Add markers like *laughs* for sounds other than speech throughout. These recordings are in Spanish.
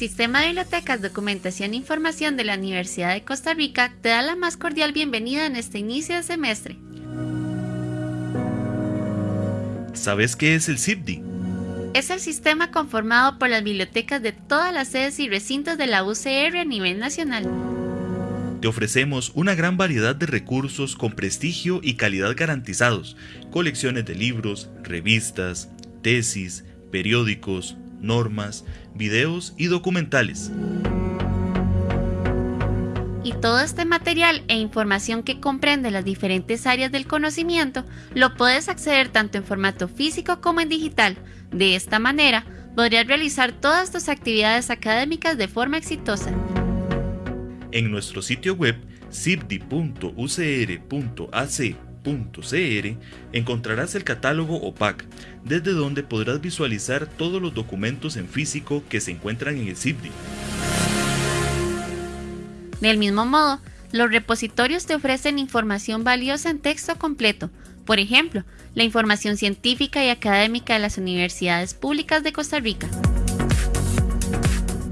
Sistema de Bibliotecas, Documentación e Información de la Universidad de Costa Rica te da la más cordial bienvenida en este inicio de semestre. ¿Sabes qué es el CIPDI? Es el sistema conformado por las bibliotecas de todas las sedes y recintos de la UCR a nivel nacional. Te ofrecemos una gran variedad de recursos con prestigio y calidad garantizados, colecciones de libros, revistas, tesis, periódicos, normas, videos y documentales. Y todo este material e información que comprende las diferentes áreas del conocimiento lo puedes acceder tanto en formato físico como en digital. De esta manera, podrías realizar todas tus actividades académicas de forma exitosa. En nuestro sitio web encontrarás el catálogo OPAC, desde donde podrás visualizar todos los documentos en físico que se encuentran en el CIPDI. Del mismo modo, los repositorios te ofrecen información valiosa en texto completo, por ejemplo, la información científica y académica de las universidades públicas de Costa Rica.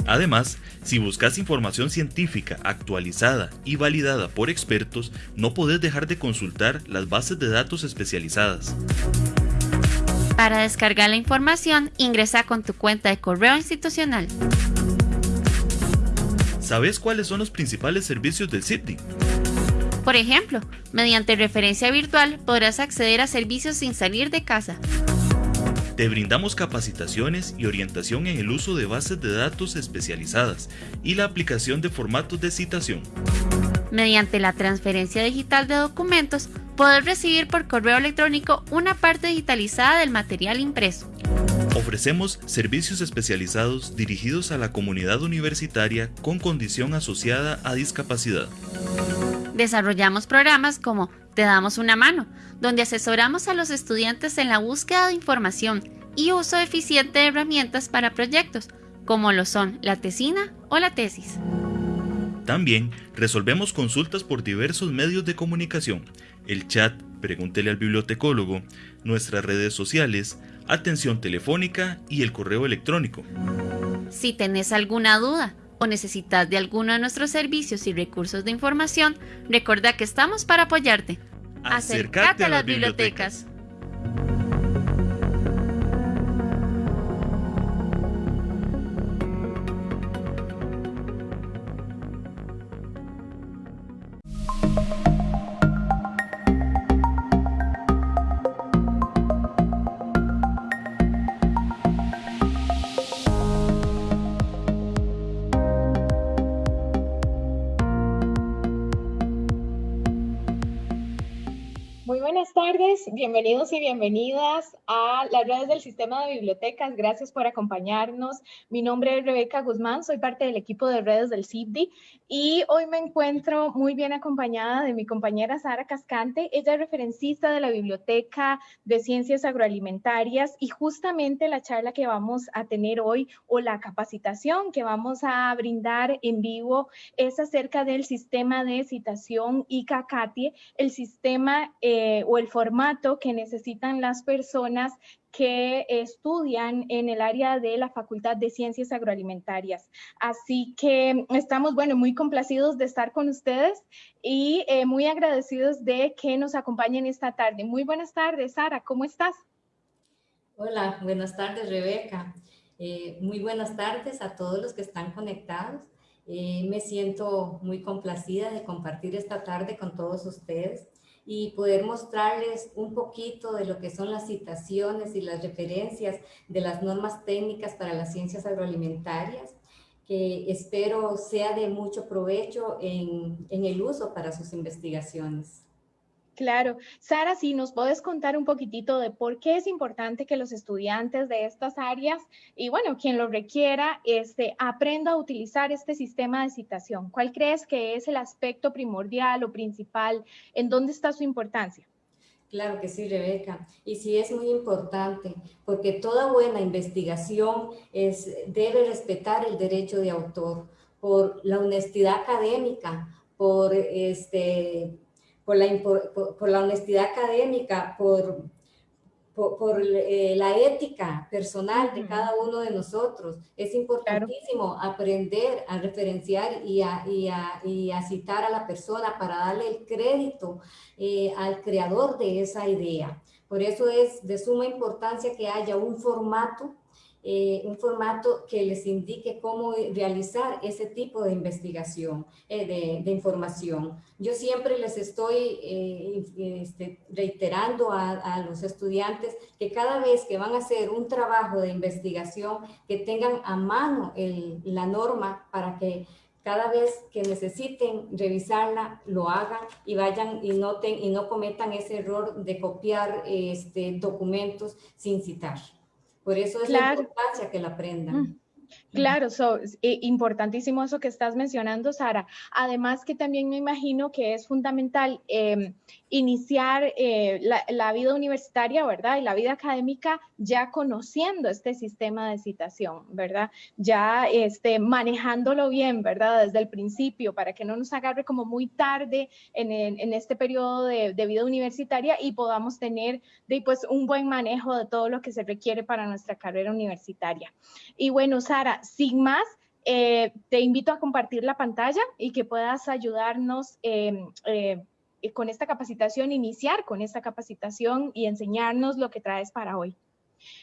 Además, si buscas información científica actualizada y validada por expertos, no podés dejar de consultar las bases de datos especializadas. Para descargar la información, ingresa con tu cuenta de correo institucional. ¿Sabes cuáles son los principales servicios del CIPDI? Por ejemplo, mediante referencia virtual podrás acceder a servicios sin salir de casa. Te brindamos capacitaciones y orientación en el uso de bases de datos especializadas y la aplicación de formatos de citación. Mediante la transferencia digital de documentos, podrás recibir por correo electrónico una parte digitalizada del material impreso. Ofrecemos servicios especializados dirigidos a la comunidad universitaria con condición asociada a discapacidad. Desarrollamos programas como Te damos una mano, donde asesoramos a los estudiantes en la búsqueda de información y uso eficiente de herramientas para proyectos, como lo son la tesina o la tesis. También resolvemos consultas por diversos medios de comunicación, el chat Pregúntele al bibliotecólogo, nuestras redes sociales, atención telefónica y el correo electrónico. Si tenés alguna duda o necesitas de alguno de nuestros servicios y recursos de información, recuerda que estamos para apoyarte. Acércate a las bibliotecas. Bienvenidos y bienvenidas a las redes del Sistema de Bibliotecas. Gracias por acompañarnos. Mi nombre es Rebeca Guzmán, soy parte del equipo de redes del CIBDI y hoy me encuentro muy bien acompañada de mi compañera Sara Cascante. Ella es referencista de la Biblioteca de Ciencias Agroalimentarias y justamente la charla que vamos a tener hoy o la capacitación que vamos a brindar en vivo es acerca del sistema de citación ICACATIE, el sistema eh, o el formato que necesitan las personas que estudian en el área de la Facultad de Ciencias Agroalimentarias. Así que estamos, bueno, muy complacidos de estar con ustedes y eh, muy agradecidos de que nos acompañen esta tarde. Muy buenas tardes, Sara, ¿cómo estás? Hola, buenas tardes, Rebeca. Eh, muy buenas tardes a todos los que están conectados. Eh, me siento muy complacida de compartir esta tarde con todos ustedes y poder mostrarles un poquito de lo que son las citaciones y las referencias de las normas técnicas para las ciencias agroalimentarias, que espero sea de mucho provecho en, en el uso para sus investigaciones. Claro. Sara, si nos puedes contar un poquitito de por qué es importante que los estudiantes de estas áreas y bueno, quien lo requiera, este, aprenda a utilizar este sistema de citación. ¿Cuál crees que es el aspecto primordial o principal? ¿En dónde está su importancia? Claro que sí, Rebeca. Y sí es muy importante, porque toda buena investigación es, debe respetar el derecho de autor por la honestidad académica, por este, por la, por, la honestidad académica, por, por, eh, la ética personal de cada uno de nosotros. Es importantísimo aprender a referenciar y a, y, a, y a, citar a la persona para darle el crédito eh, al creador de esa idea. Por eso es de suma importancia que haya un formato eh, un formato que les indique cómo realizar ese tipo de investigación, eh, de, información. Yo siempre les estoy eh, este, reiterando a, los estudiantes que cada vez que van a hacer un trabajo de investigación, que tengan a mano la norma para que cada vez que necesiten revisarla, lo hagan y vayan y noten y no cometan ese error de copiar este, documentos sin citar. Por eso es la importancia que la aprendan. Claro, es eh, importantísimo eso que estás mencionando, Sara. Además que también me imagino que es fundamental em, iniciar eh, la, vida universitaria, ¿verdad? Y la vida académica ya conociendo este sistema de citación, ¿verdad? Ya este, manejándolo bien, ¿verdad? Desde el principio, para que no nos agarre como muy tarde en, este periodo de, vida universitaria y podamos tener de, pues, un buen manejo de todo lo que se requiere para nuestra carrera universitaria. Y bueno, Sara, sin más, eh, te invito a compartir la pantalla y que puedas ayudarnos em, eh, con esta capacitación, iniciar con esta capacitación y enseñarnos lo que traes para hoy.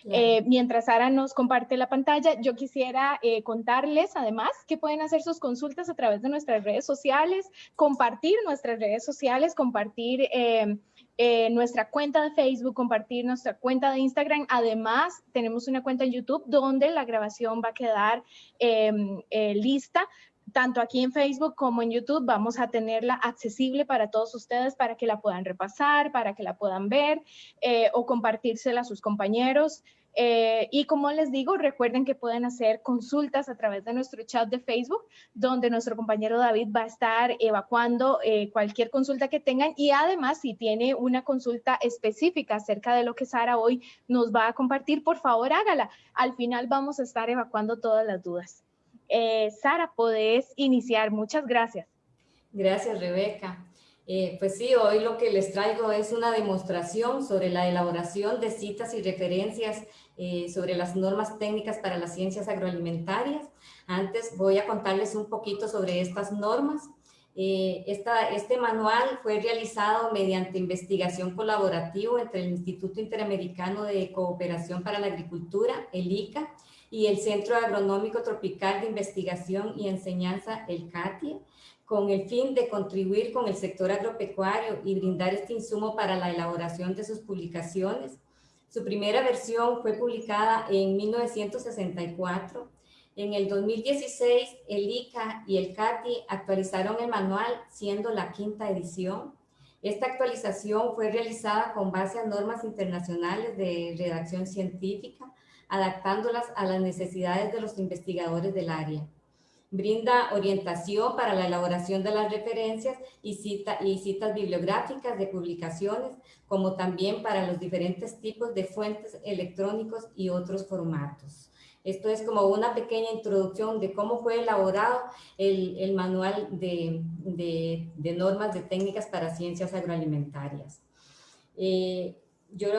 Eh, mientras Sara nos comparte la pantalla, yo quisiera contarles además que pueden hacer sus consultas a través de nuestras redes sociales, compartir nuestras redes sociales, compartir em, eh, nuestra cuenta de Facebook, compartir nuestra cuenta de Instagram. Además, tenemos una cuenta en YouTube donde la grabación va a quedar em, eh, lista. Tanto aquí en Facebook como en YouTube vamos a tenerla accesible para todos ustedes para que la puedan repasar, para que la puedan ver eh, o compartírsela a sus compañeros. Eh, y como les digo, recuerden que pueden hacer consultas a través de nuestro chat de Facebook, donde nuestro compañero David va a estar evacuando eh, cualquier consulta que tengan y además si tiene una consulta específica acerca de lo que Sara hoy nos va a compartir, por favor hágala. Al final vamos a estar evacuando todas las dudas. Eh, Sara, podés iniciar. Muchas gracias. Gracias, Rebeca. pues sí, hoy lo que les traigo es una demostración sobre la elaboración de citas y referencias eh, sobre las normas técnicas para las ciencias agroalimentarias. Antes voy a contarles un poquito sobre estas normas. Eh, este manual fue realizado mediante investigación colaborativa entre el Instituto Interamericano de Cooperación para la Agricultura, el ICA, y el Centro Agronómico Tropical de Investigación y Enseñanza, el CATIE, con el fin de contribuir con el sector agropecuario y brindar este insumo para la elaboración de sus publicaciones su primera versión fue publicada en 1964. En el 2016, el ICA y el CATI actualizaron el manual, siendo la quinta edición. Esta actualización fue realizada con base a normas internacionales de redacción científica, adaptándolas a las necesidades de los investigadores del área. Brinda orientación para la elaboración de las referencias y, cita, y citas bibliográficas de publicaciones, como también para los diferentes tipos de fuentes electrónicos y otros formatos. Esto es como una pequeña introducción de cómo fue elaborado el, manual de, de, de, normas de técnicas para ciencias agroalimentarias. Eh, yo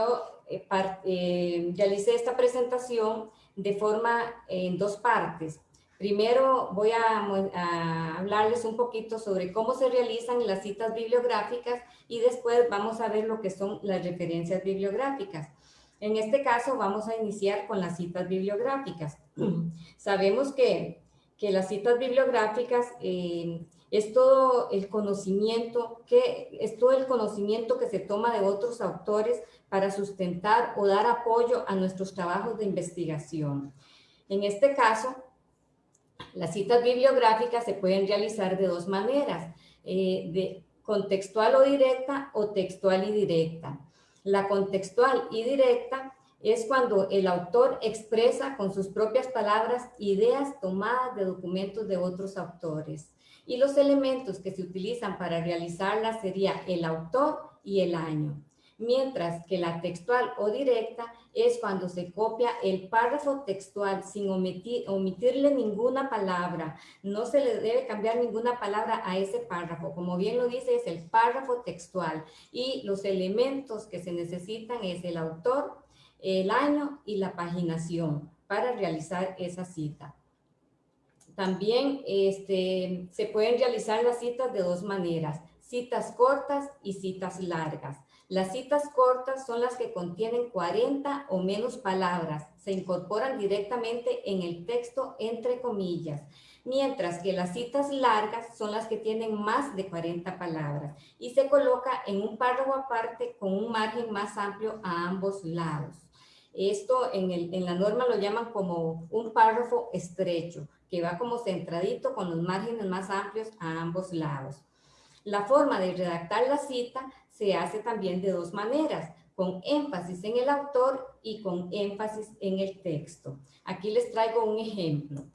eh, eh, realicé esta presentación de forma en dos partes. Primero voy a, hablarles un poquito sobre cómo se realizan las citas bibliográficas y después vamos a ver lo que son las referencias bibliográficas. En este caso vamos a iniciar con las citas bibliográficas. *clears throat* Sabemos que, las citas bibliográficas eh, es todo el conocimiento que es todo el conocimiento que se toma de otros autores para sustentar o dar apoyo a nuestros trabajos de investigación. En este caso, las citas bibliográficas se pueden realizar de dos maneras, eh, de contextual o directa o textual y directa. La contextual y directa es cuando el autor expresa con sus propias palabras ideas tomadas de documentos de otros autores. Y los elementos que se utilizan para realizarla sería el autor y el año mientras que la textual o directa es cuando se copia el párrafo textual sin omitir, omitirle ninguna palabra. No se le debe cambiar ninguna palabra a ese párrafo. Como bien lo dice, es el párrafo textual y los elementos que se necesitan es el autor, el año y la paginación para realizar esa cita. También este, se pueden realizar las citas de dos maneras, citas cortas y citas largas. Las citas cortas son las que contienen 40 o menos palabras, se incorporan directamente en el texto entre comillas, mientras que las citas largas son las que tienen más de 40 palabras y se coloca en un párrafo aparte con un margen más amplio a ambos lados. Esto en, en la norma lo llaman como un párrafo estrecho, que va como centradito con los márgenes más amplios a ambos lados. La forma de redactar la cita se hace también de dos maneras, con énfasis en el autor y con énfasis en el texto. Aquí les traigo un ejemplo.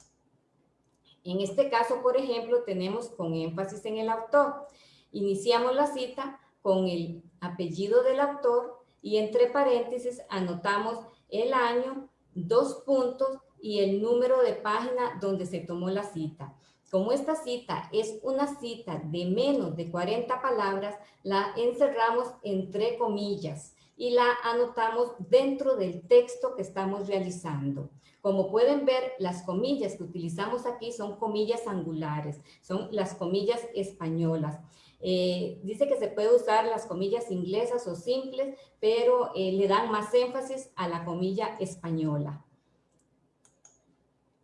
En este caso, por ejemplo, tenemos con énfasis en el autor. Iniciamos la cita con el apellido del autor y entre paréntesis anotamos el año, dos puntos y el número de página donde se tomó la cita. Como esta cita es una cita de menos de 40 palabras, la encerramos entre comillas y la anotamos dentro del texto que estamos realizando. Como pueden ver, las comillas que utilizamos aquí son comillas angulares, son las comillas españolas. Eh, dice que se puede usar las comillas inglesas o simples, pero eh, le dan más énfasis a la comilla española.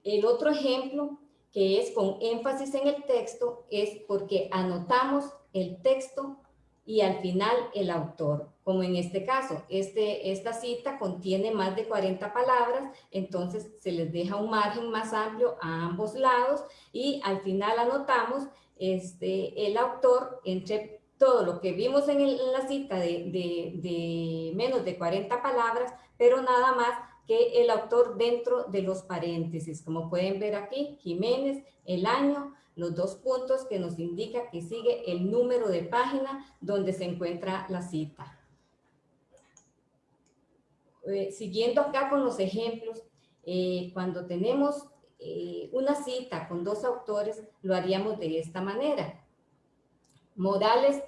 El otro ejemplo que es con énfasis en el texto, es porque anotamos el texto y al final el autor. Como en este caso, este, esta cita contiene más de 40 palabras, entonces se les deja un margen más amplio a ambos lados y al final anotamos este, el autor entre todo lo que vimos en, la cita de, de menos de 40 palabras, pero nada más que el autor dentro de los paréntesis. Como pueden ver aquí, Jiménez, el año, los dos puntos que nos indica que sigue el número de página donde se encuentra la cita. Eh, siguiendo acá con los ejemplos, eh, cuando tenemos eh, una cita con dos autores, lo haríamos de esta manera. Morales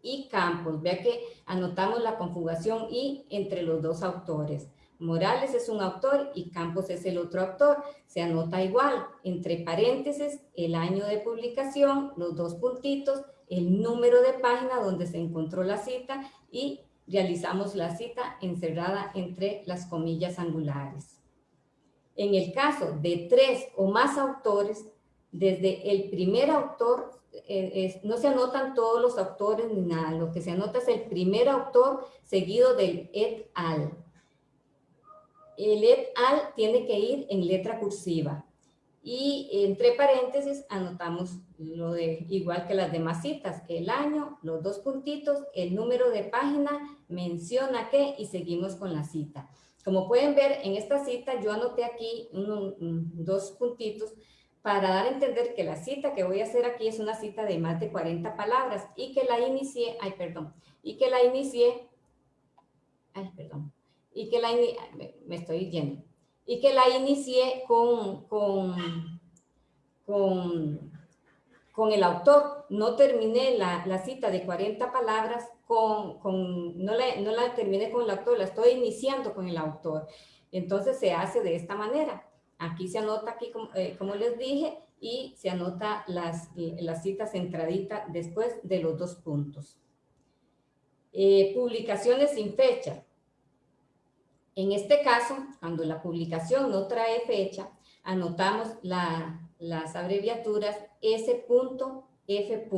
y Campos. Vea que anotamos la conjugación y entre los dos autores. Morales es un autor y Campos es el otro autor. Se anota igual, entre paréntesis, el año de publicación, los dos puntitos, el número de página donde se encontró la cita y realizamos la cita encerrada entre las comillas angulares. En el caso de tres o más autores, desde el primer autor, eh, no se anotan todos los autores ni nada, lo que se anota es el primer autor seguido del et al el et al tiene que ir en letra cursiva. Y entre paréntesis anotamos lo de igual que las demás citas, el año, los dos puntitos, el número de página, menciona qué y seguimos con la cita. Como pueden ver en esta cita yo anoté aquí dos puntitos para dar a entender que la cita que voy a hacer aquí es una cita de más de 40 palabras y que la inicié, ay perdón, y que la inicié, ay perdón, y que la, me estoy yendo, y que la inicié con, con, con, con el autor. No terminé la, la, cita de 40 palabras, con, con, no, la, no la terminé con el autor, la estoy iniciando con el autor. Entonces se hace de esta manera. Aquí se anota, aquí como, eh, como les dije, y se anota las, las citas centraditas después de los dos puntos. Eh, publicaciones sin fecha. En este caso, cuando la publicación no trae fecha, anotamos las abreviaturas S. F.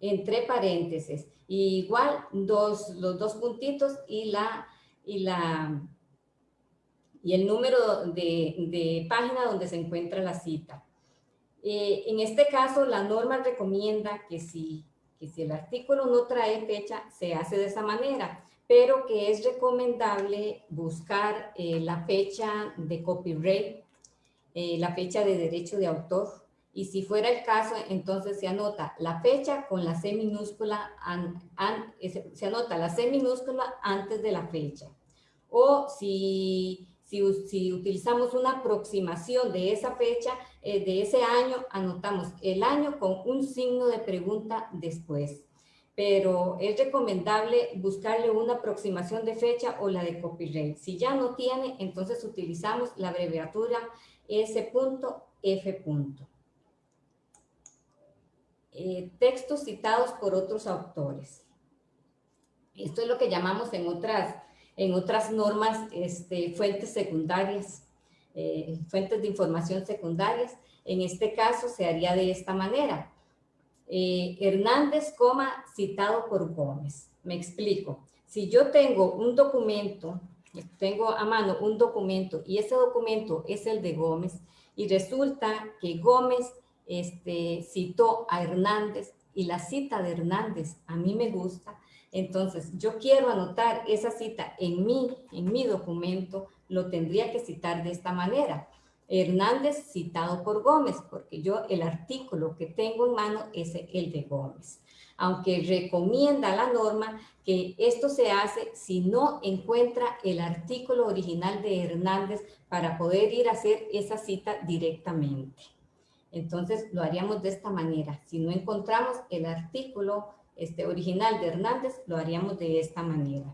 entre paréntesis. igual dos, los dos puntitos y, la, y, la, y el número de, página donde se encuentra la cita. Eh, en este caso, la norma recomienda que si, que si el artículo no trae fecha, se hace de esa manera pero que es recomendable buscar eh, la fecha de copyright, eh, la fecha de derecho de autor, y si fuera el caso, entonces se anota la fecha con la C minúscula, se anota la C minúscula antes de la fecha. O si, si, utilizamos una aproximación de esa fecha, eh, de ese año, anotamos el año con un signo de pregunta después pero es recomendable buscarle una aproximación de fecha o la de copyright. Si ya no tiene, entonces utilizamos la abreviatura S.F. Eh, textos citados por otros autores. Esto es lo que llamamos en otras, en otras normas este, fuentes secundarias, eh, fuentes de información secundarias. En este caso se haría de esta manera. Eh, Hernández, coma, citado por Gómez. Me explico. Si yo tengo un documento, tengo a mano un documento y ese documento es el de Gómez y resulta que Gómez este, citó a Hernández y la cita de Hernández a mí me gusta, entonces yo quiero anotar esa cita en mí, en mi documento, lo tendría que citar de esta manera. Hernández citado por Gómez, porque yo el artículo que tengo en mano es el de Gómez. Aunque recomienda la norma que esto se hace si no encuentra el artículo original de Hernández para poder ir a hacer esa cita directamente. Entonces lo haríamos de esta manera. Si no encontramos el artículo este, original de Hernández, lo haríamos de esta manera.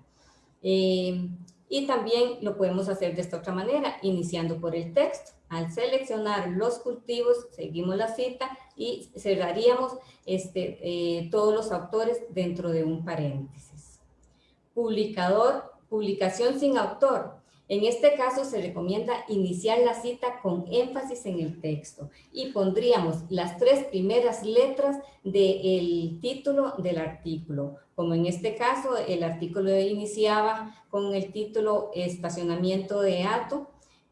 Eh, y también lo podemos hacer de esta otra manera, iniciando por el texto. Al seleccionar los cultivos, seguimos la cita y cerraríamos este, eh, todos los autores dentro de un paréntesis. Publicador, publicación sin autor. En este caso se recomienda iniciar la cita con énfasis en el texto y pondríamos las tres primeras letras del título del artículo. Como en este caso el artículo iniciaba con el título estacionamiento de ato,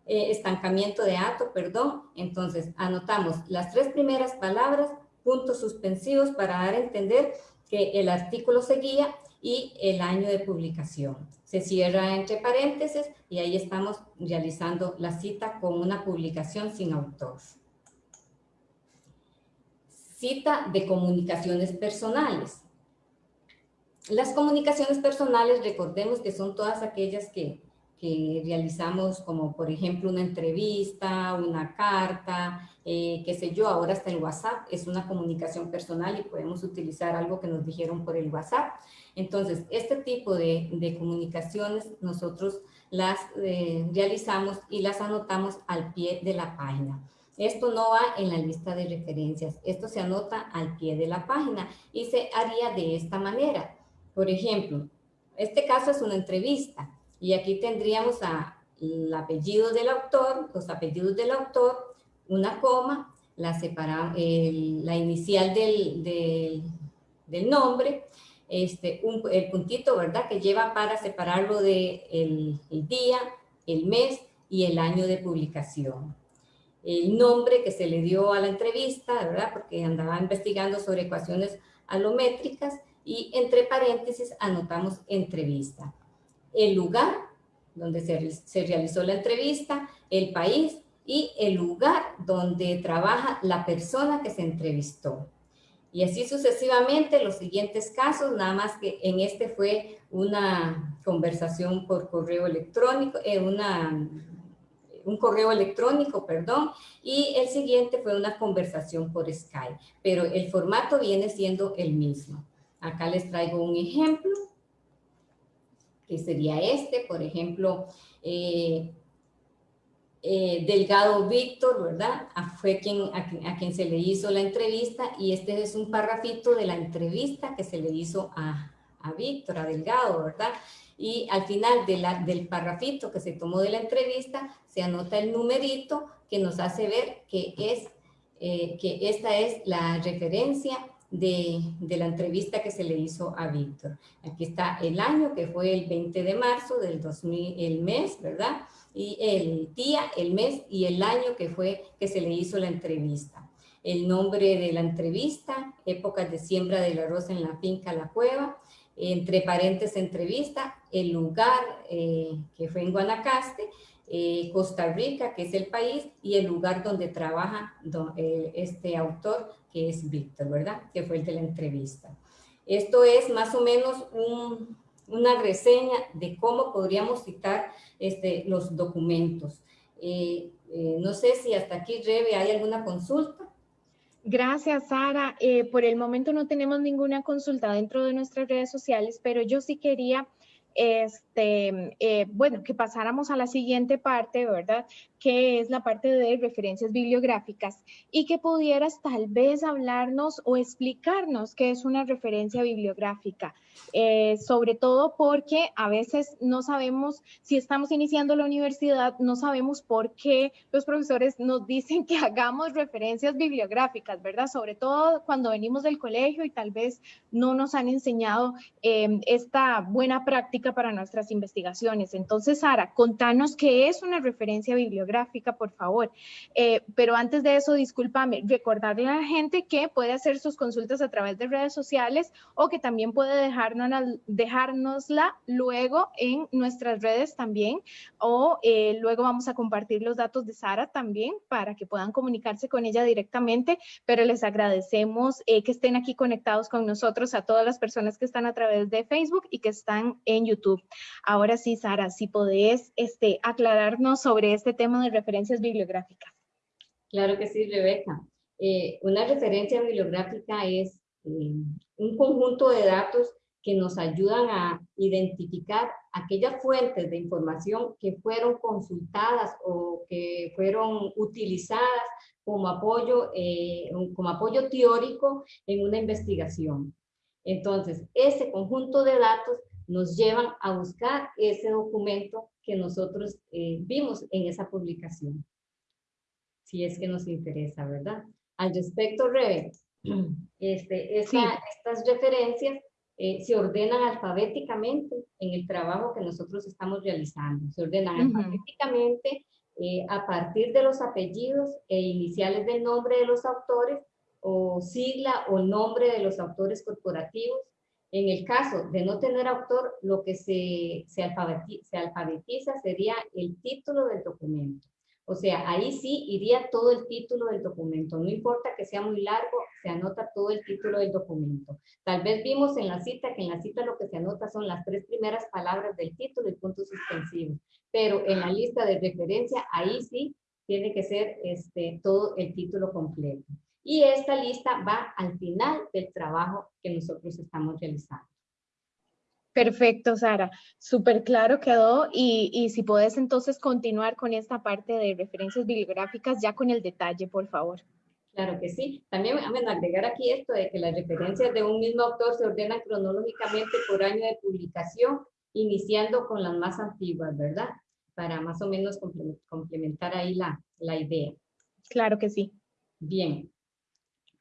eh, estancamiento de ato, perdón. Entonces anotamos las tres primeras palabras, puntos suspensivos para dar a entender que el artículo seguía y el año de publicación. Se cierra entre paréntesis y ahí estamos realizando la cita con una publicación sin autor. Cita de comunicaciones personales. Las comunicaciones personales, recordemos que son todas aquellas que que realizamos como por ejemplo una entrevista, una carta, eh, qué sé yo, ahora hasta el WhatsApp es una comunicación personal y podemos utilizar algo que nos dijeron por el WhatsApp. Entonces, este tipo de, de comunicaciones nosotros las eh, realizamos y las anotamos al pie de la página. Esto no va en la lista de referencias, esto se anota al pie de la página y se haría de esta manera. Por ejemplo, este caso es una entrevista. Y aquí tendríamos a, el apellido del autor, los apellidos del autor, una coma, la, separa, la inicial del, del, nombre, este, el puntito, ¿verdad? Que lleva para separarlo de el, el, día, el mes y el año de publicación. El nombre que se le dio a la entrevista, ¿verdad? Porque andaba investigando sobre ecuaciones alométricas y entre paréntesis anotamos entrevista el lugar donde se, realizó la entrevista, el país y el lugar donde trabaja la persona que se entrevistó. Y así sucesivamente los siguientes casos, nada más que en este fue una conversación por correo electrónico, eh, una, un correo electrónico, perdón, y el siguiente fue una conversación por Skype, pero el formato viene siendo el mismo. Acá les traigo un ejemplo que sería este, por ejemplo, eh, eh, Delgado Víctor, ¿verdad? Ah, fue quien, a, quien, se le hizo la entrevista y este es un parrafito de la entrevista que se le hizo a, a Víctor, a Delgado, ¿verdad? Y al final de del parrafito que se tomó de la entrevista se anota el numerito que nos hace ver que, es, eh, que esta es la referencia de, la entrevista que se le hizo a Víctor. Aquí está el año, que fue el 20 de marzo del 2000, el mes, ¿verdad? Y el día, el mes y el año que fue que se le hizo la entrevista. El nombre de la entrevista, épocas de siembra del arroz en la finca La Cueva, entre paréntesis entrevista, el lugar eh, que fue en Guanacaste, eh, Costa Rica, que es el país, y el lugar donde trabaja eh, este autor, que es Víctor, ¿verdad? Que fue el de la entrevista. Esto es más o menos una reseña de cómo podríamos citar este, los documentos. Eh, no sé si hasta aquí, Rebe, ¿hay alguna consulta? Gracias, Sara. Eh, por el momento no tenemos ninguna consulta dentro de nuestras redes sociales, pero yo sí quería este, eh, bueno, que pasáramos a la siguiente parte, ¿verdad? Que es la parte de referencias bibliográficas y que pudieras tal vez hablarnos o explicarnos qué es una referencia bibliográfica, eh, sobre todo porque a veces no sabemos, si estamos iniciando la universidad, no sabemos por qué los profesores nos dicen que hagamos referencias bibliográficas, ¿verdad? Sobre todo cuando venimos del colegio y tal vez no nos han enseñado eh, esta buena práctica para nuestras investigaciones. Entonces, Sara, contanos qué es una referencia bibliográfica, por favor. Eh, pero antes de eso, discúlpame, recordarle a la gente que puede hacer sus consultas a través de redes sociales o que también puede dejarnos, dejárnosla luego en nuestras redes también o eh, luego vamos a compartir los datos de Sara también para que puedan comunicarse con ella directamente, pero les agradecemos eh, que estén aquí conectados con nosotros a todas las personas que están a través de Facebook y que están en YouTube YouTube. Ahora sí, Sara, si podés este, aclararnos sobre este tema referencias bibliográficas. Claro que sí, Rebeca. Eh, una referencia bibliográfica es eh, un conjunto de datos que nos ayudan a identificar aquellas fuentes de información que fueron consultadas o que fueron utilizadas como apoyo, eh, como apoyo teórico en una investigación. Entonces, ese conjunto de datos nos llevan a buscar ese documento que nosotros eh, vimos en esa publicación. Si es que nos interesa, ¿verdad? Al respecto, Rebe, este, estas referencias eh, se ordenan alfabéticamente en el trabajo que nosotros estamos realizando. Se ordenan alfabéticamente eh, a partir de los apellidos e iniciales del nombre de los autores o sigla o nombre de los autores corporativos en el caso de no tener autor, lo que se, se, alfabetiza, sería el título del documento. O sea, ahí sí iría todo el título del documento. No importa que sea muy largo, se anota todo el título del documento. Tal vez vimos en la cita que en la cita lo que se anota son las tres primeras palabras del título y puntos suspensivos. Pero en la lista de referencia, ahí sí tiene que ser este, todo el título completo y esta lista va al final del trabajo que nosotros estamos realizando. Perfecto, Sara. Súper claro quedó. Y, y, si puedes entonces continuar con esta parte de referencias bibliográficas ya con el detalle, por favor. Claro que sí. También a agregar aquí esto de que las referencias de un mismo autor se ordenan cronológicamente por año de publicación, iniciando con las más antiguas, ¿verdad? Para más o menos complementar ahí la, la idea. Claro que sí. Bien.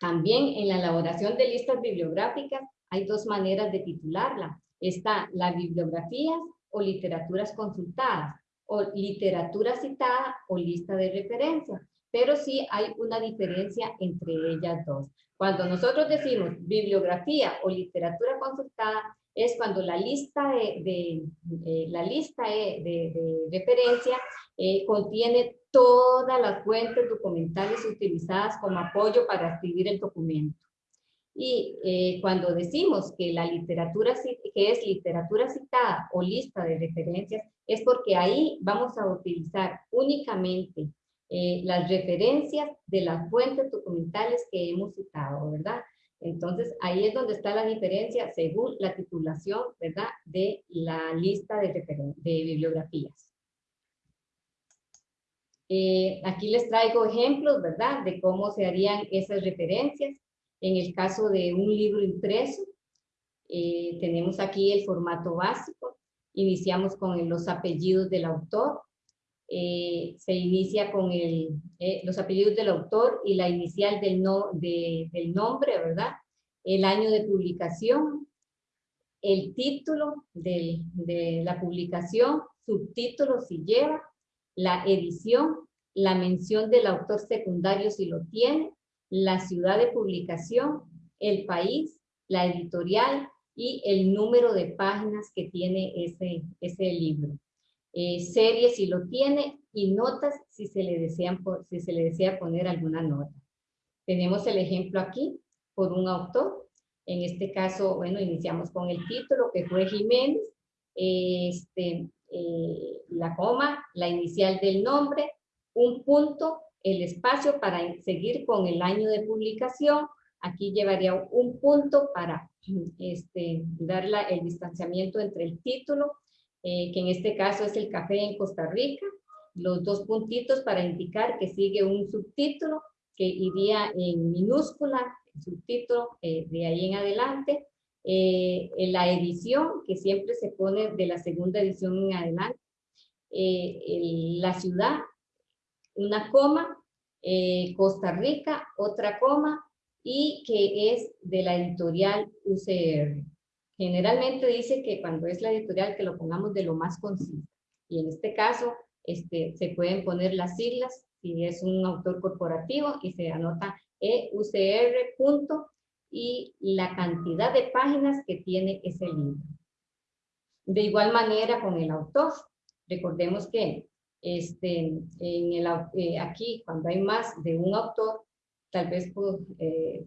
También en la elaboración de listas bibliográficas hay dos maneras de titularla. Está la bibliografías o literaturas consultadas, o literatura citada o lista de referencia. Pero sí hay una diferencia entre ellas dos. Cuando nosotros decimos bibliografía o literatura consultada, es cuando la lista de, eh, la lista de, referencia eh, contiene todas las fuentes documentales utilizadas como apoyo para escribir el documento. Y eh, cuando decimos que la literatura que es literatura citada o lista de referencias, es porque ahí vamos a utilizar únicamente las referencias de las fuentes documentales que hemos citado, ¿verdad? Entonces, ahí es donde está la diferencia según la titulación, ¿verdad? De la lista de, de bibliografías. Eh, aquí les traigo ejemplos, ¿verdad? De cómo se harían esas referencias. En el caso de un libro impreso, eh, tenemos aquí el formato básico. Iniciamos con los apellidos del autor. Eh, se inicia con el, los apellidos del autor y la inicial del, no, del nombre, ¿verdad? El año de publicación, el título de la publicación, subtítulo si lleva, la edición, la mención del autor secundario si lo tiene, la ciudad de publicación, el país, la editorial y el número de páginas que tiene ese libro. Eh, serie si lo tiene y notas si se, le desean, si se le desea poner alguna nota. Tenemos el ejemplo aquí por un autor. En este caso, bueno, iniciamos con el título que fue Jiménez. Este, eh, la coma, la inicial del nombre, un punto, el espacio para seguir con el año de publicación. Aquí llevaría un punto para este, dar el distanciamiento entre el título, eh, que en este caso es el café en Costa Rica, los dos puntitos para indicar que sigue un subtítulo que iría en minúscula, el subtítulo eh, de ahí en adelante, eh, en la edición que siempre se pone de la segunda edición en adelante, la ciudad, una coma, Costa Rica, otra coma, y que es de la editorial UCR. Generalmente dice que cuando es la editorial que lo pongamos de lo más conciso. Y en este caso este, se pueden poner las siglas si es un autor corporativo y se anota EUCR punto y la cantidad de páginas que tiene ese libro. De igual manera con el autor. Recordemos que este, en el, eh, aquí cuando hay más de un autor tal vez pues, eh,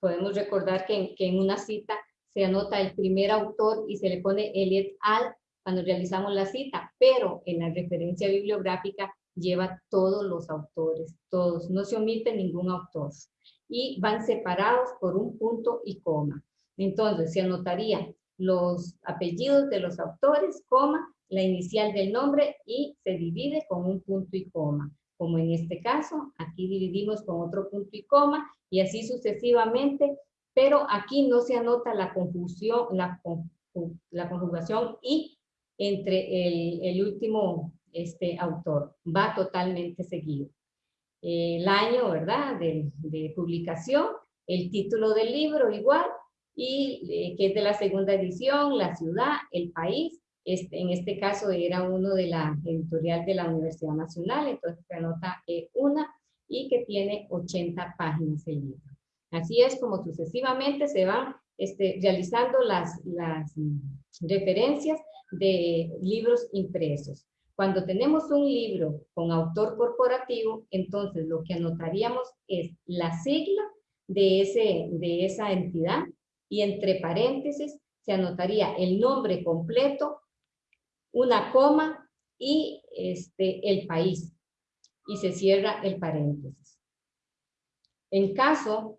podemos recordar que, en una cita se anota el primer autor y se le pone Eliot al cuando realizamos la cita, pero en la referencia bibliográfica lleva todos los autores, todos, no se omite ningún autor y van separados por un punto y coma. Entonces se anotaría los apellidos de los autores, coma, la inicial del nombre y se divide con un punto y coma como en este caso, aquí dividimos con otro punto y coma, y así sucesivamente, pero aquí no se anota la la, la conjugación y entre el, el, último este, autor, va totalmente seguido. El año, ¿verdad?, de, de publicación, el título del libro igual, y eh, que es de la segunda edición, la ciudad, el país, este, en este caso era uno de la editorial de la Universidad Nacional, entonces se anota eh, una y que tiene 80 páginas el libro. Así es como sucesivamente se van este, realizando las, las referencias de libros impresos. Cuando tenemos un libro con autor corporativo, entonces lo que anotaríamos es la sigla de, ese, de esa entidad y entre paréntesis se anotaría el nombre completo una coma y este, el país. Y se cierra el paréntesis. En caso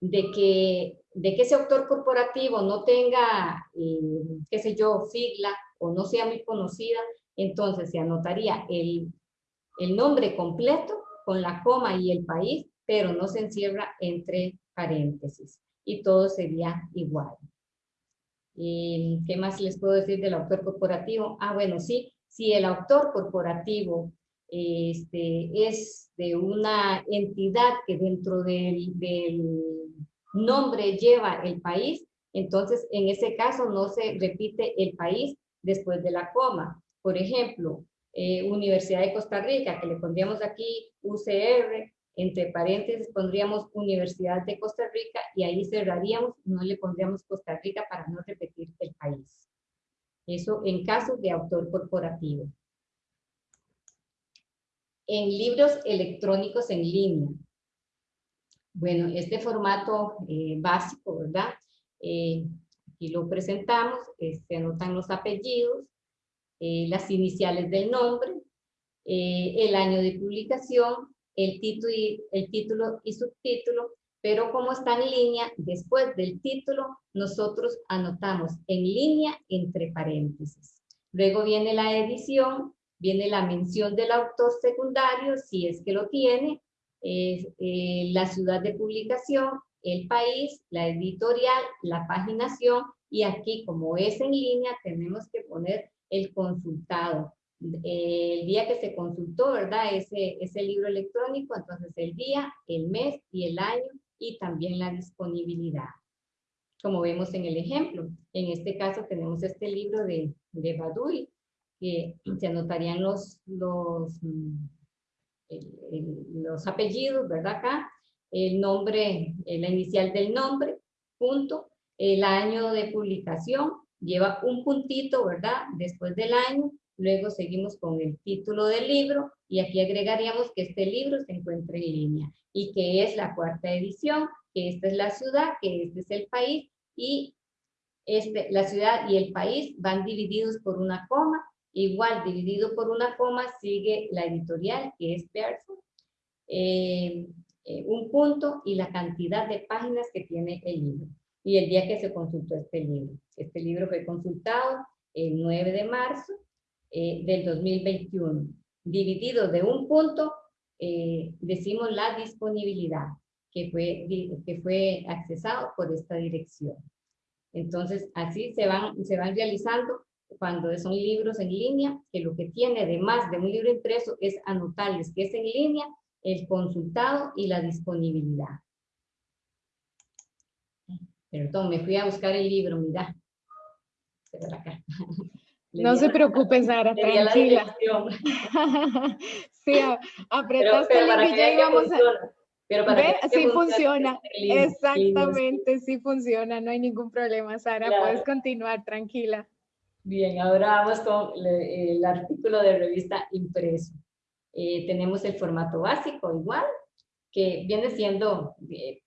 de que, de que ese autor corporativo no tenga, eh, qué sé yo, sigla o no sea muy conocida, entonces se anotaría el, el nombre completo con la coma y el país, pero no se encierra entre paréntesis y todo sería igual. ¿Y ¿Qué más les puedo decir del autor corporativo? Ah, bueno, sí, si el autor corporativo este, es de una entidad que dentro del, nombre lleva el país, entonces en ese caso no se repite el país después de la coma. Por ejemplo, eh, Universidad de Costa Rica, que le pondríamos aquí UCR, entre paréntesis pondríamos Universidad de Costa Rica y ahí cerraríamos, no le pondríamos Costa Rica para no repetir el país. Eso en caso de autor corporativo. En libros electrónicos en línea. Bueno, este formato eh, básico, ¿verdad? Eh, aquí lo presentamos, eh, se anotan los apellidos, las iniciales del nombre, el año de publicación, el título, y, el título y subtítulo, pero como está en línea, después del título, nosotros anotamos en línea entre paréntesis. Luego viene la edición, viene la mención del autor secundario, si es que lo tiene, eh, la ciudad de publicación, el país, la editorial, la paginación, y aquí como es en línea, tenemos que poner el consultado, el día que se consultó, ¿verdad? Ese, ese libro electrónico, entonces el día, el mes y el año y también la disponibilidad. Como vemos en el ejemplo, en este caso tenemos este libro de, de Badui, que se anotarían los, los, mm, los apellidos, ¿verdad? Acá, el nombre, la inicial del nombre, punto, el año de publicación, lleva un puntito, ¿verdad? Después del año, Luego seguimos con el título del libro y aquí agregaríamos que este libro se encuentra en línea y que es la cuarta edición, que esta es la ciudad, que este es el país y este, la ciudad y el país van divididos por una coma. Igual, dividido por una coma, sigue la editorial, que es Pearson. eh, eh, un punto y la cantidad de páginas que tiene el libro y el día que se consultó este libro. Este libro fue consultado el 9 de marzo eh, del 2021. Dividido de un punto, decimos la disponibilidad que fue, que fue accesado por esta dirección. Entonces, así se van, se van realizando cuando son libros en línea, que lo que tiene además de un libro impreso es anotarles que es en línea, el consultado y la disponibilidad. Perdón, me fui a buscar el libro, mira. *laughs* No se preocupe, Sara, tranquila. *laughs* sí, apretaste el link y vamos a... Pero para sí funciona, exactamente, sí funciona, no hay ningún problema, Sara, puedes continuar, tranquila. Bien, ahora vamos con el artículo de revista impreso. Eh, tenemos el formato básico igual, que viene siendo, eh,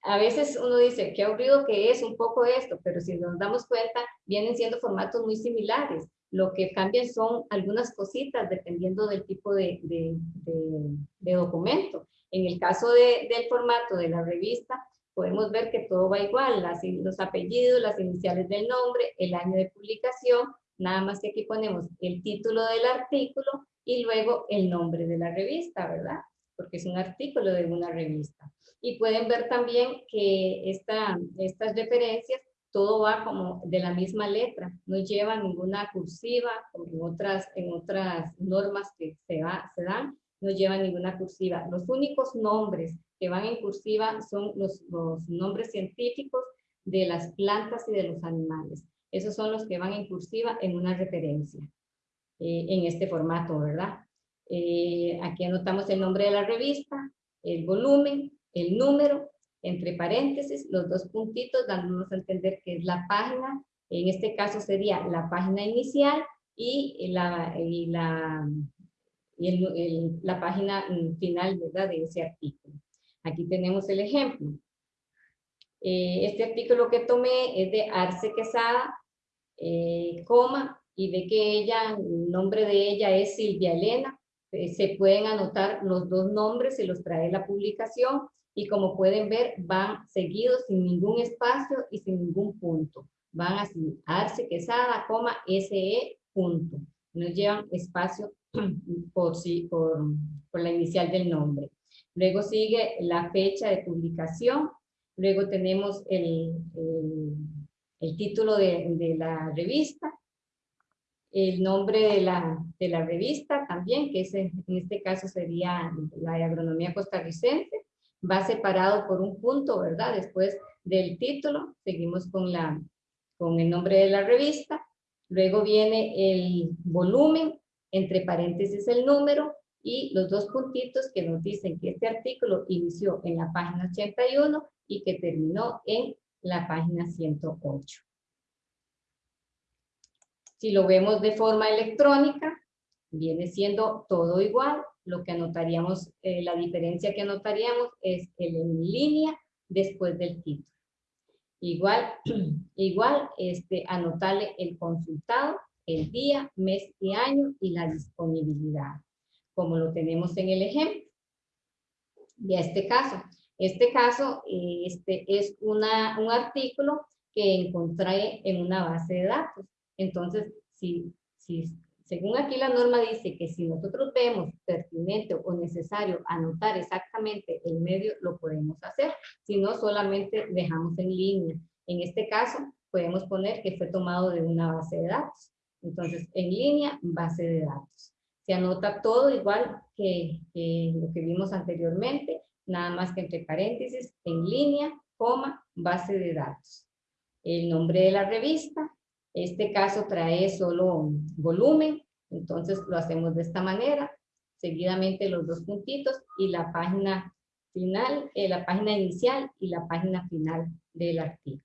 a veces uno dice, qué aburrido que es un poco esto, pero si nos damos cuenta, vienen siendo formatos muy similares. Lo que cambian son algunas cositas dependiendo del tipo de, de, documento. En el caso del formato de la revista, podemos ver que todo va igual, los apellidos, las iniciales del nombre, el año de publicación, nada más que aquí ponemos el título del artículo y luego el nombre de la revista, ¿verdad? Porque es un artículo de una revista. Y pueden ver también que esta, estas referencias, todo va como de la misma letra, no lleva ninguna cursiva, como en otras, en otras normas que se, va, se dan, no lleva ninguna cursiva. Los únicos nombres que van en cursiva son los, nombres científicos de las plantas y de los animales. Esos son los que van en cursiva en una referencia, eh, en este formato, ¿verdad? Eh, aquí anotamos el nombre de la revista, el volumen, el número, entre paréntesis, los dos puntitos, dándonos a entender que es la página, en este caso sería la página inicial y la, y la, la página final, ¿verdad? De ese artículo. Aquí tenemos el ejemplo. Eh, este artículo que tomé es de Arce Quesada, eh, coma, y ve que ella, el nombre de ella es Silvia Elena. Eh, se pueden anotar los dos nombres, se los trae la publicación, y como pueden ver, van seguidos sin ningún espacio y sin ningún punto. Van así, Arce Quesada, coma, SE, punto. No llevan espacio *clears throat* por, por, por la inicial del nombre. Luego sigue la fecha de publicación. Luego tenemos el, el, título de, de, la revista. El nombre de la, de la revista también, que es, en este caso sería la de agronomía costarricense. Va separado por un punto, ¿verdad? Después del título, seguimos con, la, con el nombre de la revista. Luego viene el volumen, entre paréntesis el número, y los dos puntitos que nos dicen que este artículo inició en la página 81 y que terminó en la página 108. Si lo vemos de forma electrónica, viene siendo todo igual. Lo que anotaríamos, eh, la diferencia que anotaríamos es el en línea después del título. Igual, *clears throat* igual este, anotarle el consultado, el día, mes y año y la disponibilidad como lo tenemos en el ejemplo. Y este caso, este caso este, es una, un artículo que encontré en una base de datos. Entonces, si, si, según aquí la norma dice que si nosotros vemos pertinente o necesario anotar exactamente el medio, lo podemos hacer. Si no, solamente dejamos en línea. En este caso, podemos poner que fue tomado de una base de datos. Entonces, en línea, base de datos. Se anota todo igual que, lo que vimos anteriormente, nada más que entre paréntesis, en línea, coma, base de datos. El nombre de la revista, este caso trae solo volumen, entonces lo hacemos de esta manera, seguidamente los dos puntitos y la página final, eh, la página inicial y la página final del artículo.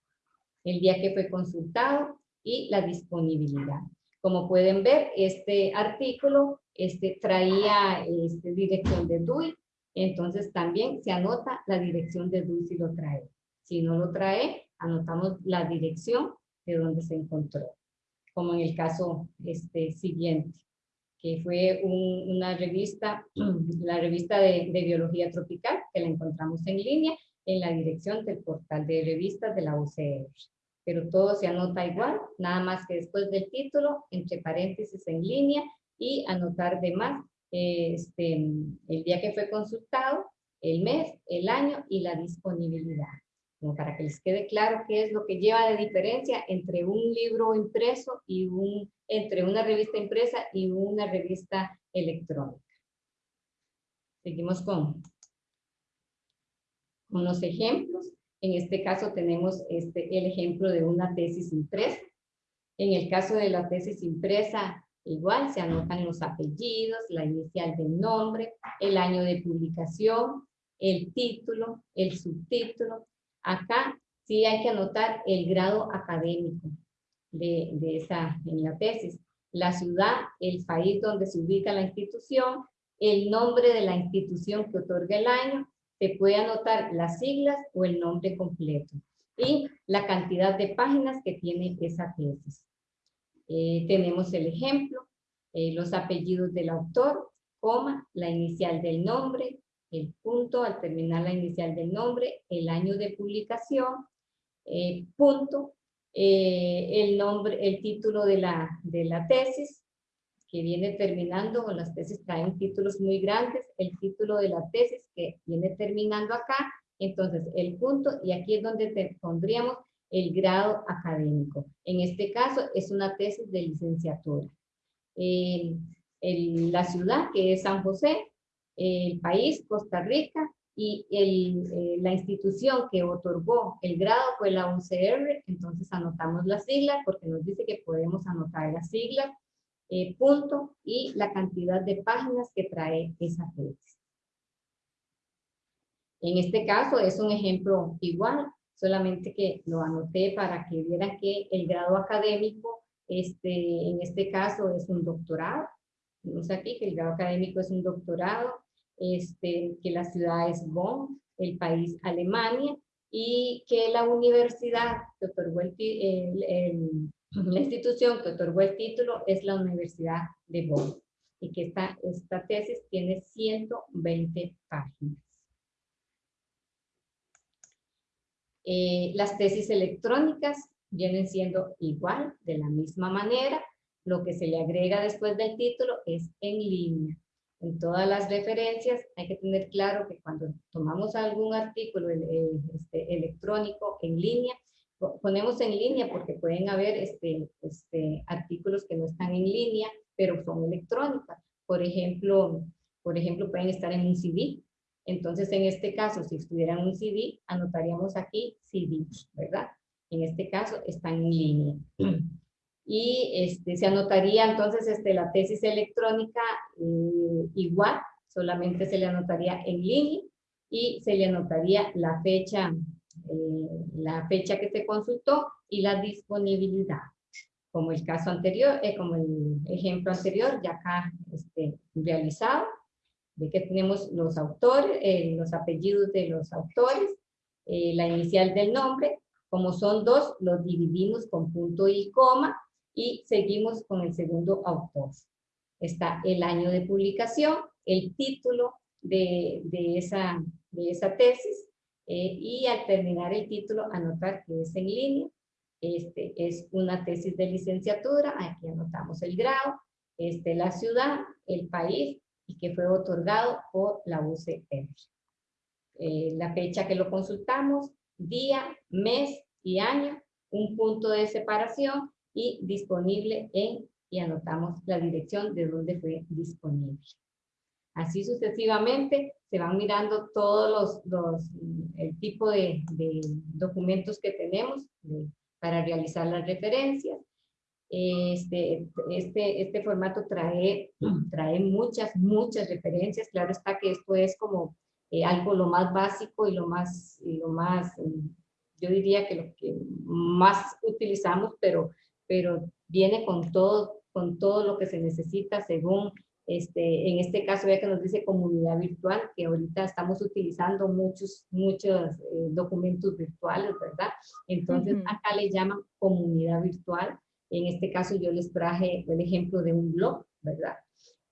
El día que fue consultado y la disponibilidad. Como pueden ver, este artículo este, traía este, dirección de DUI, entonces también se anota la dirección de DUI si lo trae. Si no lo trae, anotamos la dirección de donde se encontró, como en el caso este, siguiente, que fue una revista, *clears throat* la revista de, de, Biología Tropical, que la encontramos en línea en la dirección del portal de revistas de la UCR. Pero todo se anota igual, nada más que después del título, entre paréntesis en línea, y anotar de más este, el día que fue consultado, el mes, el año y la disponibilidad. Como para que les quede claro qué es lo que lleva de diferencia entre un libro impreso y un, entre una revista impresa y una revista electrónica. Seguimos con, con los ejemplos. En este caso tenemos este, el ejemplo de una tesis impresa. En el caso de la tesis impresa, igual se anotan los apellidos, la inicial del nombre, el año de publicación, el título, el subtítulo. Acá sí hay que anotar el grado académico de, de esa, en la tesis. La ciudad, el país donde se ubica la institución, el nombre de la institución que otorga el año, se puede anotar las siglas o el nombre completo y la cantidad de páginas que tiene esa tesis. Eh, tenemos el ejemplo, eh, los apellidos del autor, coma, la inicial del nombre, el punto al terminar la inicial del nombre, el año de publicación, eh, punto, el nombre, el título de la, de la tesis, que viene terminando, con las tesis traen títulos muy grandes, el título de la tesis que viene terminando acá, entonces el punto, y aquí es donde pondríamos el grado académico. En este caso es una tesis de licenciatura. la ciudad, que es San José, el país, Costa Rica, y eh, la institución que otorgó el grado fue la UCR, entonces anotamos las siglas porque nos dice que podemos anotar las siglas, eh, punto, y la cantidad de páginas que trae esa tesis. En este caso es un ejemplo igual, solamente que lo anoté para que vieran que el grado académico, este, en este caso es un doctorado. Vemos aquí que el grado académico es un doctorado, este, que la ciudad es Bonn, el país Alemania, y que la universidad que otorgó el, la institución que otorgó el título es la Universidad de Bonn y que esta, esta tesis tiene 120 páginas. Eh, las tesis electrónicas vienen siendo igual, de la misma manera. Lo que se le agrega después del título es en línea. En todas las referencias hay que tener claro que cuando tomamos algún artículo este, electrónico en línea, ponemos en línea porque pueden haber este, este, artículos que no están en línea, pero son electrónicas. Por ejemplo, por ejemplo, pueden estar en un CD, entonces, en este caso, si estuviera en un CD, anotaríamos aquí CD, ¿verdad? En este caso, están en línea. Y este, se anotaría entonces este, la tesis electrónica eh, igual, solamente se le anotaría en línea y se le anotaría la fecha, eh, la fecha que se consultó y la disponibilidad. Como el caso anterior, eh, como el ejemplo anterior, ya acá este, realizado, de que tenemos los autores, eh, los apellidos de los autores, eh, la inicial del nombre, como son dos, los dividimos con punto y coma y seguimos con el segundo autor. Está el año de publicación, el título de, de, esa, de esa tesis eh, y al terminar el título anotar que es en línea. Este es una tesis de licenciatura, aquí anotamos el grado, este, la ciudad, el país, que fue otorgado por la UCR. Eh, la fecha que lo consultamos, día, mes y año, un punto de separación y disponible en, y anotamos la dirección de donde fue disponible. Así sucesivamente se van mirando todos los, los el tipo de, documentos que tenemos para realizar las referencias este, este, este formato trae, trae muchas, muchas referencias. Claro está que esto es como eh, algo lo más básico y lo más, lo más, yo diría que lo que más utilizamos, pero, pero viene con todo, con todo lo que se necesita según, este, en este caso ya que nos dice comunidad virtual, que ahorita estamos utilizando muchos, muchos eh, documentos virtuales, ¿verdad? Entonces acá le llaman comunidad virtual en este caso yo les traje el ejemplo de un blog, ¿verdad?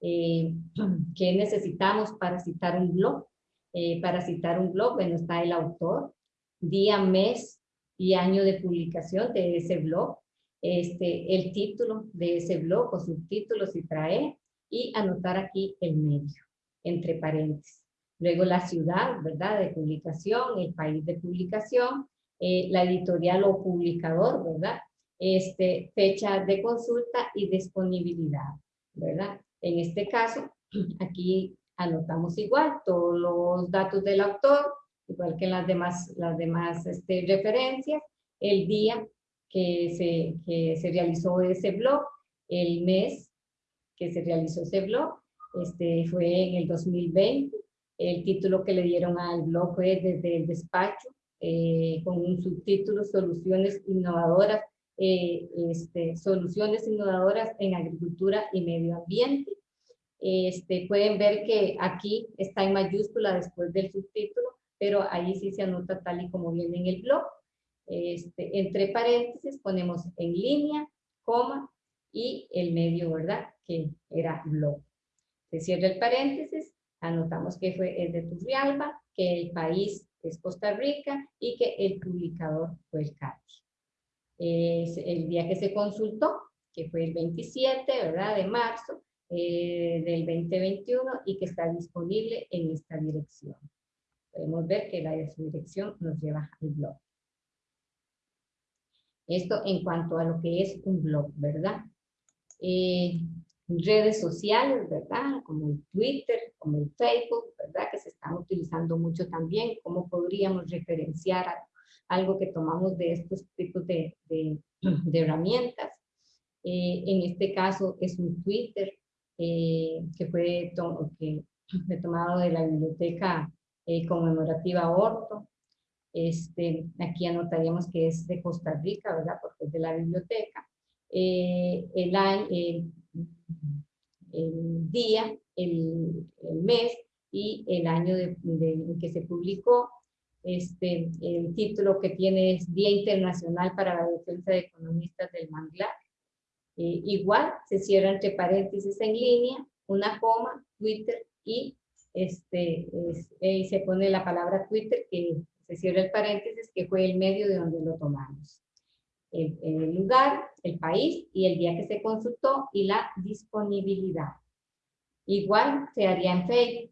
Eh, *clears throat* ¿Qué necesitamos para citar un blog? Eh, para citar un blog, bueno, está el autor, día, mes y año de publicación de ese blog, este, el título de ese blog o subtítulo si trae, y anotar aquí el medio, entre paréntesis. Luego la ciudad, ¿verdad? De publicación, el país de publicación, eh, la editorial o publicador, ¿verdad? Este, fecha de consulta y disponibilidad, ¿verdad? En este caso, *clears throat* aquí anotamos igual todos los datos del autor, igual que las demás, las demás este, referencias, el día que se, que se realizó ese blog, el mes que se realizó ese blog, este, fue en el 2020, el título que le dieron al blog fue desde el despacho, eh, con un subtítulo Soluciones innovadoras, eh, este, soluciones innovadoras en agricultura y medio ambiente. Este, pueden ver que aquí está en mayúscula después del subtítulo, pero ahí sí se anota tal y como viene en el blog. Este, entre paréntesis ponemos en línea, coma y el medio, ¿verdad? Que era blog. Se cierra el paréntesis, anotamos que fue el de Turrialba, que el país es Costa Rica y que el publicador fue el CATI. Es el día que se consultó, que fue el 27, ¿verdad? De marzo eh, del 2021 y que está disponible en esta dirección. Podemos ver que la dirección nos lleva al blog. Esto en cuanto a lo que es un blog, ¿verdad? Eh, redes sociales, ¿verdad? Como el Twitter, como el Facebook, ¿verdad? Que se están utilizando mucho también. ¿Cómo podríamos referenciar algo que tomamos de estos tipos *clears throat* de, herramientas? Eh, en este caso es un Twitter eh, que fue que tomado de la biblioteca conmemorativa Orto. Este, aquí anotaríamos que es de Costa Rica, ¿verdad? Porque es de la biblioteca. Eh, el, año, el, día, el, mes y el año de, en que se publicó. Este, el título que tiene es Día Internacional para la Defensa de Economistas del Manglar. Eh, igual se cierra entre paréntesis en línea, una coma, Twitter y este, eh, se pone la palabra Twitter que se cierra el paréntesis, que fue el medio de donde lo tomamos. El, lugar, el país y el día que se consultó y la disponibilidad. Igual se haría en Facebook.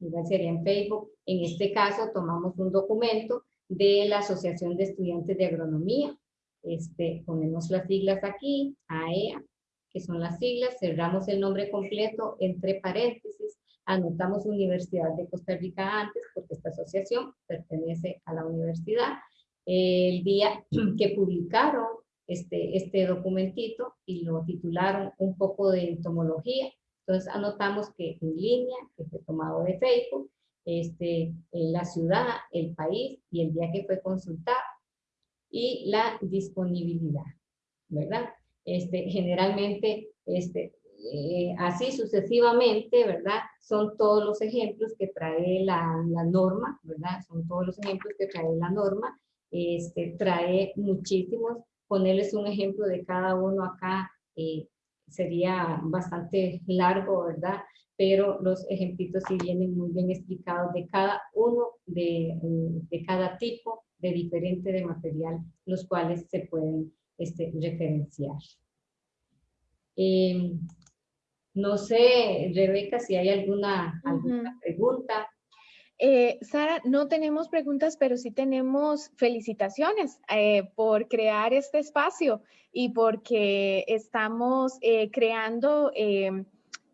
Igual sería en Facebook. En este caso tomamos un documento de la Asociación de Estudiantes de Agronomía. Este, ponemos las siglas aquí, AEA, e que son las siglas, cerramos el nombre completo entre paréntesis, Anotamos Universidad de Costa Rica antes, porque esta asociación pertenece a la universidad. El día *clears throat* que publicaron este, este documentito y lo titularon un poco de entomología, entonces anotamos que en línea, que fue tomado de Facebook, este, la ciudad, el país y el día que fue consultado y la disponibilidad, ¿verdad? Este, generalmente este, eh, así sucesivamente, ¿verdad? Son todos los ejemplos que trae la, la, norma, ¿verdad? Son todos los ejemplos que trae la norma. Este, trae muchísimos. Ponerles un ejemplo de cada uno acá eh, sería bastante largo, ¿verdad? Pero los ejemplitos sí vienen muy bien explicados de cada uno, de, de cada tipo de diferente de material, los cuales se pueden este, referenciar. Eh, no sé, Rebeca, si hay alguna, alguna pregunta. Eh, Sara, no tenemos preguntas, pero sí tenemos felicitaciones eh, por crear este espacio y porque estamos eh, creando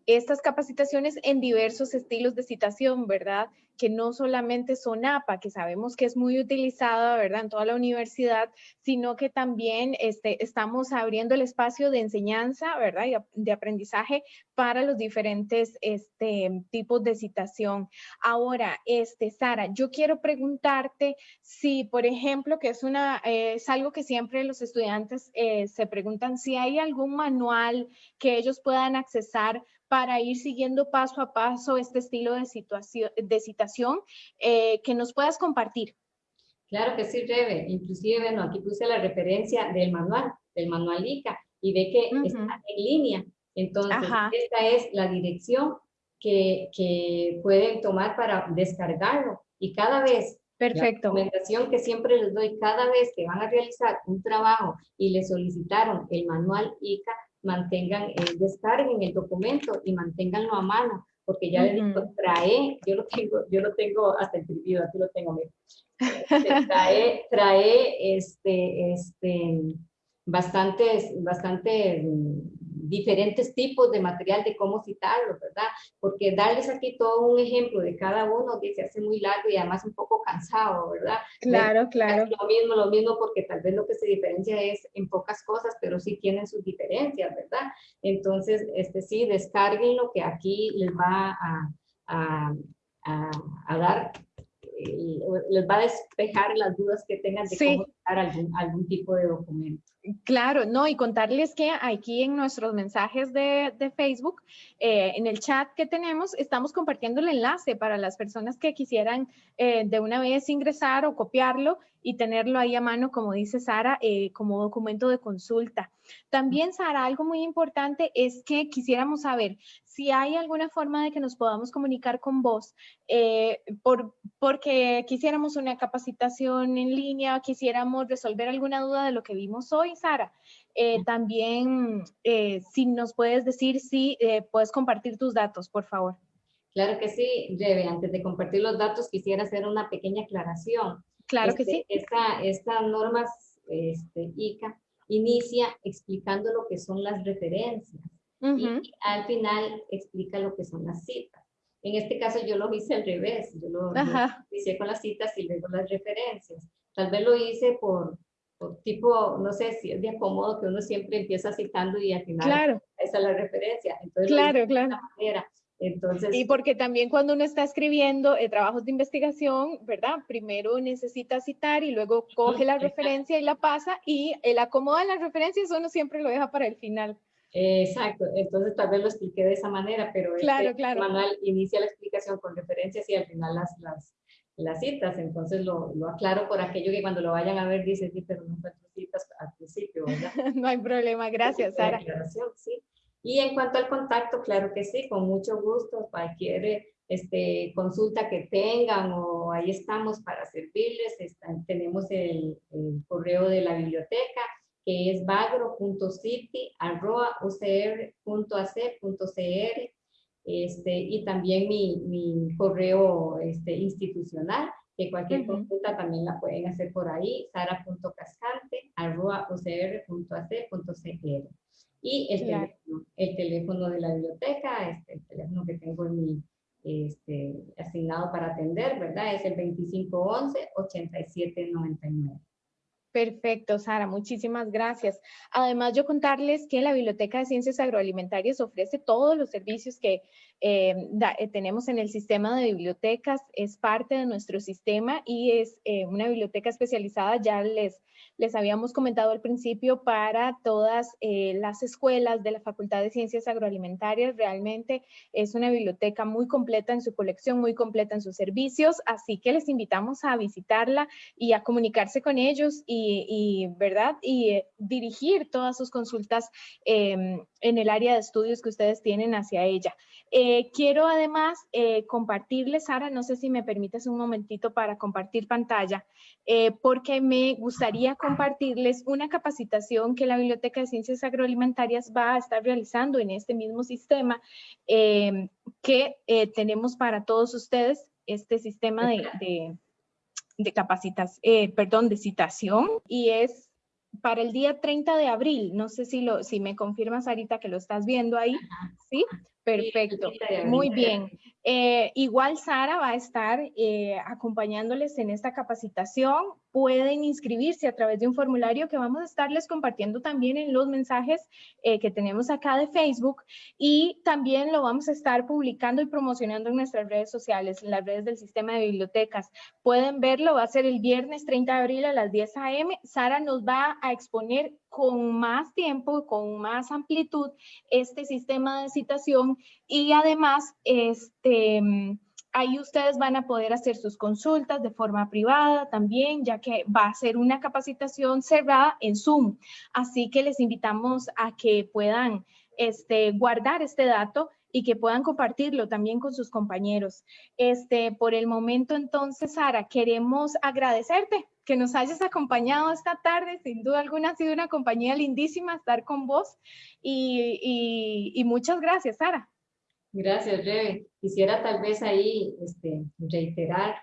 estas capacitaciones en diversos estilos de citación, ¿verdad? Que no solamente son APA, que sabemos que es muy utilizada, ¿verdad?, en toda la universidad, sino que también este, estamos abriendo el espacio de enseñanza, ¿verdad?, y de aprendizaje para los diferentes este, tipos de citación. Ahora, este, Sara, yo quiero preguntarte si, por ejemplo, que es, una, eh, es algo que siempre los estudiantes eh, se preguntan, si hay algún manual que ellos puedan accesar para ir siguiendo paso a paso este estilo de, situación, de citación eh, que nos puedas compartir. Claro que sí, Rebe. Inclusive, bueno, aquí puse la referencia del manual, del manual ICA, y ve que está en línea. Entonces, esta es la dirección que, que, pueden tomar para descargarlo. Y cada vez, Perfecto. la recomendación que siempre les doy, cada vez que van a realizar un trabajo y le solicitaron el manual ICA, mantengan, eh, descarguen el documento y manténganlo a mano, porque ya les digo, trae, yo lo tengo, yo lo tengo hasta imprimido, aquí lo tengo, mira. Este, *laughs* trae, trae este, este, bastantes, bastantes diferentes tipos de material de cómo citarlo, ¿verdad? Porque darles aquí todo un ejemplo de cada uno que se hace muy largo y además un poco cansado, ¿verdad? Claro, claro. lo mismo, lo mismo, porque tal vez lo que se diferencia es en pocas cosas, pero sí tienen sus diferencias, ¿verdad? Entonces, este sí, descarguen lo que aquí les va a, a, a, a dar les va a despejar las dudas que tengan de cómo dar algún, algún tipo de documento. Claro, no, y contarles que aquí en nuestros mensajes de, de Facebook, eh, en el chat que tenemos, estamos compartiendo el enlace para las personas que quisieran eh, de una vez ingresar o copiarlo y tenerlo ahí a mano, como dice Sara, eh, como documento de consulta. También, Sara, algo muy importante es que quisiéramos saber si hay alguna forma de que nos podamos comunicar con vos, por, porque quisiéramos una capacitación en línea, quisiéramos resolver alguna duda de lo que vimos hoy Sara. Eh, también, eh, si nos puedes decir si eh, puedes compartir tus datos, por favor. Claro que sí, Rebe. Antes de compartir los datos, quisiera hacer una pequeña aclaración. Claro que este, sí. Esta, esta norma este, ICA inicia explicando lo que son las referencias y al final explica lo que son las citas. En este caso yo lo hice al revés, yo lo, lo hice con las citas y luego las referencias. Tal vez lo hice por, tipo, no sé si es de acomodo que uno siempre empieza citando y al final claro. esa es la referencia. Entonces, claro, claro. Entonces, y porque también cuando uno está escribiendo eh, trabajos de investigación, ¿verdad? Primero necesita citar y luego coge la referencia y la pasa y el acomodo de las referencias uno siempre lo deja para el final. Exacto, entonces tal vez lo expliqué de esa manera, pero claro, este claro. manual inicia la explicación con referencias y al final las, las, las citas, entonces lo, lo, aclaro por aquello que cuando lo vayan a ver dicen, sí, pero no encuentro citas al principio, ¿verdad? *laughs* no hay problema, gracias, Sara. Sí. Y en cuanto al contacto, claro que sí, con mucho gusto, cualquier este, consulta que tengan o ahí estamos para servirles, tenemos el, el, correo de la biblioteca que es bagro.city.ucr.ac.cr este, y también mi, mi correo este, institucional, que cualquier consulta también la pueden hacer por ahí, sara.cascante.ucr.ac.cr. Y el, teléfono, el teléfono de la biblioteca, este, el teléfono que tengo en mi, este, asignado para atender, ¿verdad? Es el 2511-8799. Perfecto, Sara, muchísimas gracias. Además, yo contarles que la Biblioteca de Ciencias Agroalimentarias ofrece todos los servicios que eh, eh, tenemos en el sistema de bibliotecas, es parte de nuestro sistema y es eh, una biblioteca especializada, ya les les habíamos comentado al principio, para todas eh, las escuelas de la Facultad de Ciencias Agroalimentarias. Realmente es una biblioteca muy completa en su colección, muy completa en sus servicios, así que les invitamos a visitarla y a comunicarse con ellos y, ¿verdad? Y eh, dirigir todas sus consultas em, en el área de estudios que ustedes tienen hacia ella. Eh, quiero además compartirles, Sara, no sé si me permites un momentito para compartir pantalla, porque me gustaría compartirles una capacitación que la Biblioteca de Ciencias Agroalimentarias va a estar realizando en este mismo sistema em, que eh, tenemos para todos ustedes, este sistema de, de, de capacitación, eh, perdón, de citación y es para el día 30 de abril. No sé si, lo, si me confirmas, ahorita que lo estás viendo ahí. ¿Sí? Perfecto, muy bien. Eh, igual Sara va a estar eh, acompañándoles en esta capacitación. Pueden inscribirse a través de un formulario que vamos a estarles compartiendo también en los mensajes eh, que tenemos acá de Facebook y también lo vamos a estar publicando y promocionando en nuestras redes sociales, en las redes del sistema de bibliotecas. Pueden verlo, va a ser el viernes 30 de abril a las 10 a.m. Sara nos va a exponer con más tiempo, con más amplitud este sistema de citación y además este, ahí ustedes van a poder hacer sus consultas de forma privada también, ya que va a ser una capacitación cerrada en Zoom. Así que les invitamos a que puedan este, guardar este dato y que puedan compartirlo también con sus compañeros. Este, por el momento entonces, Sara, queremos agradecerte que nos hayas acompañado esta tarde. Sin duda alguna ha sido una compañía lindísima estar con vos y, y, muchas gracias, Sara. Gracias, Rebe. Quisiera tal vez ahí este, reiterar,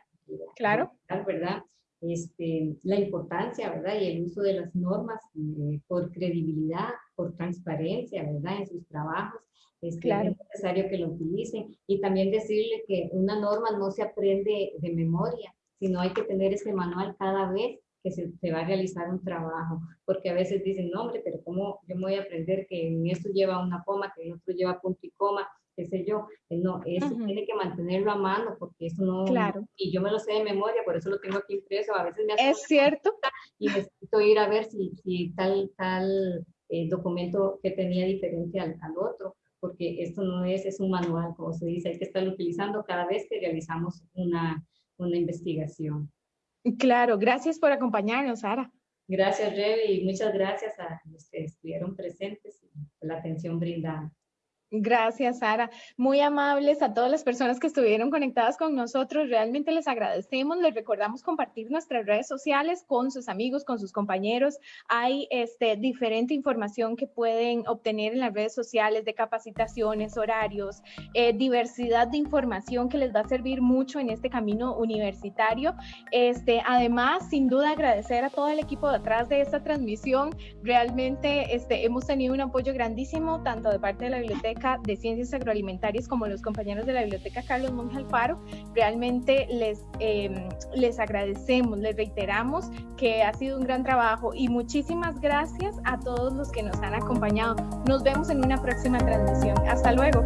claro. ¿verdad? Este, la importancia, ¿verdad? Y el uso de las normas eh, por credibilidad, por transparencia, ¿verdad? En sus trabajos. Es, claro. es necesario que lo utilicen. Y también decirle que una norma no se aprende de memoria, sino hay que tener ese manual cada vez que se, va a realizar un trabajo, porque a veces dicen, no hombre, pero ¿cómo yo me voy a aprender que en esto lleva una coma, que en otro lleva punto y coma? Qué sé yo, no, eso tiene que mantenerlo a mano porque eso no, claro. y yo me lo sé de memoria, por eso lo tengo aquí impreso, a veces me hace Es cierto. Y necesito ir a ver si, si tal, tal eh, documento que tenía diferente al, al, otro, porque esto no es, es un manual, como se dice, hay que estarlo utilizando cada vez que realizamos una, una investigación. Claro, gracias por acompañarnos, Sara. Gracias, Revi, y muchas gracias a los que estuvieron presentes y por la atención brindada. Gracias, Sara. Muy amables a todas las personas que estuvieron conectadas con nosotros. Realmente les agradecemos. Les recordamos compartir nuestras redes sociales con sus amigos, con sus compañeros. Hay este, diferente información que pueden obtener en las redes sociales de capacitaciones, horarios, eh, diversidad de información que les va a servir mucho en este camino universitario. Este, además, sin duda, agradecer a todo el equipo detrás de esta transmisión. Realmente este, hemos tenido un apoyo grandísimo, tanto de parte de la biblioteca de Ciencias Agroalimentarias como los compañeros de la Biblioteca Carlos Monge Alfaro. Realmente les, em, les agradecemos, les reiteramos que ha sido un gran trabajo y muchísimas gracias a todos los que nos han acompañado. Nos vemos en una próxima transmisión. Hasta luego.